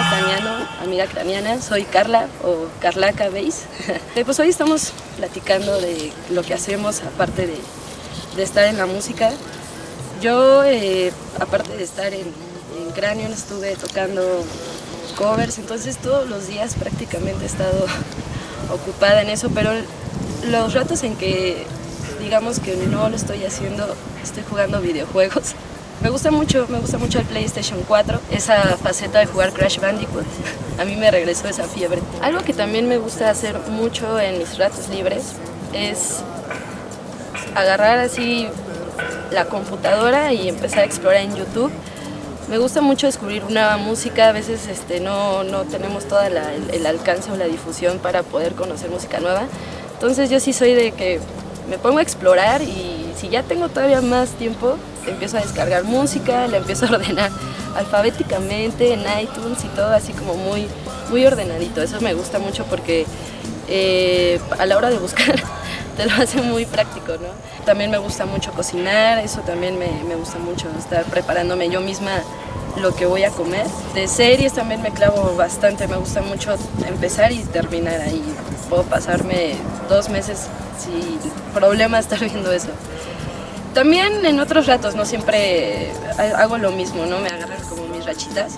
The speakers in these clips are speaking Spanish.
ucraniano, amiga ucraniana, soy Carla o Carlaca Beis. pues hoy estamos platicando de lo que hacemos aparte de, estar en la música. Yo, eh, aparte de estar en, en estuve tocando covers, entonces todos los días prácticamente he estado ocupada en eso, pero los ratos en que digamos que no lo estoy haciendo, estoy jugando videojuegos. Me gusta mucho, me gusta mucho el PlayStation 4, esa faceta de jugar Crash Bandicoot. A mí me regresó esa fiebre. Algo que también me gusta hacer mucho en mis ratos libres es agarrar así la computadora y empezar a explorar en YouTube. Me gusta mucho descubrir nueva música, a veces este, no, no tenemos todo el alcance o la difusión para poder conocer música nueva. Entonces yo sí soy de que me pongo a explorar y si ya tengo todavía más tiempo, empiezo a descargar música, la empiezo a ordenar alfabéticamente en iTunes y todo así como muy, muy ordenadito. Eso me gusta mucho porque eh, a la hora de buscar te lo hace muy práctico, ¿no? También me gusta mucho cocinar, eso también me, me gusta mucho, estar preparándome yo misma lo que voy a comer. De series también me clavo bastante, me gusta mucho empezar y terminar ahí. Puedo pasarme dos meses sin problema estar viendo eso. También en otros ratos, no siempre hago lo mismo, ¿no? Me agarran como mis rachitas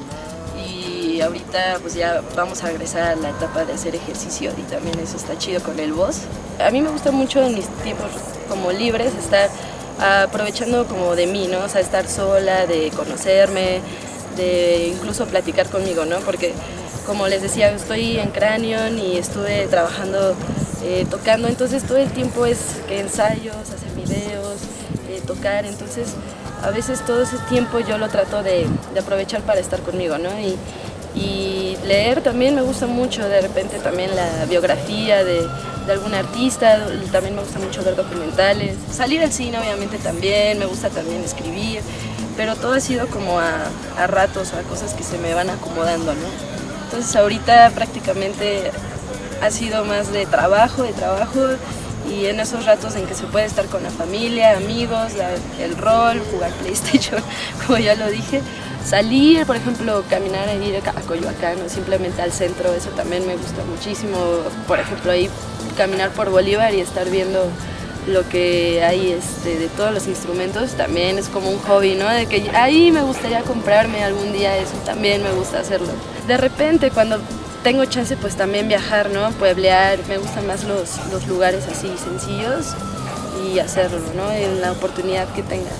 y ahorita pues ya vamos a regresar a la etapa de hacer ejercicio y también eso está chido con el voz. A mí me gusta mucho en mis tiempos como libres estar aprovechando como de mí, ¿no? O sea, estar sola, de conocerme, de incluso platicar conmigo, ¿no? Porque como les decía, estoy en Cranion y estuve trabajando, eh, tocando, entonces todo el tiempo es que ensayos, hacer videos, eh, tocar, entonces a veces todo ese tiempo yo lo trato de, de aprovechar para estar conmigo, ¿no? Y, y, leer también me gusta mucho, de repente también la biografía de, de algún artista, también me gusta mucho ver documentales, salir al cine obviamente también, me gusta también escribir, pero todo ha sido como a, a ratos, a cosas que se me van acomodando, ¿no? Entonces ahorita prácticamente ha sido más de trabajo, de trabajo y en esos ratos en que se puede estar con la familia, amigos, la, el rol, jugar PlayStation, como ya lo dije, salir, por ejemplo, caminar e ir a Coyoacán o simplemente al centro, eso también me gusta muchísimo, por ejemplo, ahí caminar por Bolívar y estar viendo lo que hay este, de todos los instrumentos también es como un hobby, ¿no? De que ahí me gustaría comprarme algún día eso, también me gusta hacerlo. De repente cuando tengo chance pues también viajar, ¿no? Pueblear, me gustan más los, los lugares así sencillos y hacerlo, ¿no? En la oportunidad que tenga.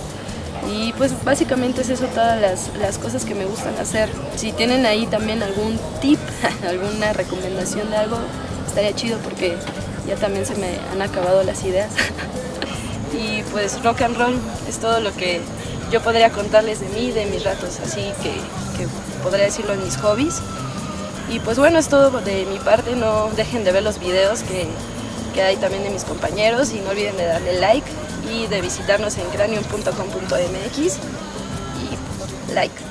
Y pues básicamente es eso todas las, las, cosas que me gustan hacer. Si tienen ahí también algún tip, alguna recomendación de algo, estaría chido porque ya también se me han acabado las ideas. y pues rock and roll es todo lo que yo podría contarles de mí, de mis ratos, así que, que podría decirlo en mis hobbies. Y pues bueno, es todo de mi parte, no dejen de ver los videos que, que hay también de mis compañeros y no olviden de darle like y de visitarnos en cranium.com.mx y like.